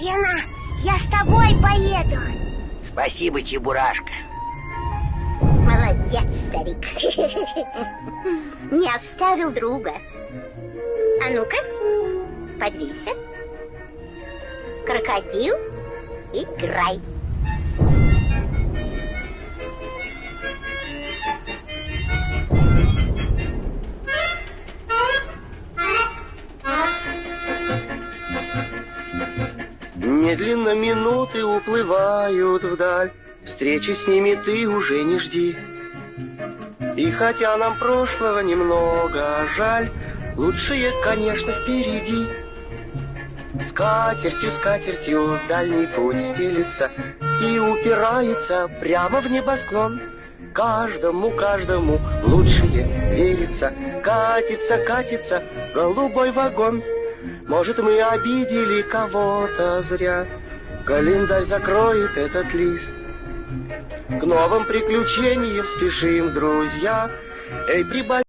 Лена, я с тобой поеду. Спасибо, Чебурашка. Молодец, старик. Не оставил друга. А ну-ка, подвинься. Крокодил, играй. Медленно минуты уплывают вдаль, Встречи с ними ты уже не жди. И хотя нам прошлого немного жаль, Лучшее, конечно, впереди. Скатертью, скатертью дальний путь стелится И упирается прямо в небосклон. Каждому, каждому в лучшее верится, Катится, катится голубой вагон. Может, мы обидели кого-то зря, Календарь закроет этот лист. К новым приключениям спешим, друзья. Эй, прибавь.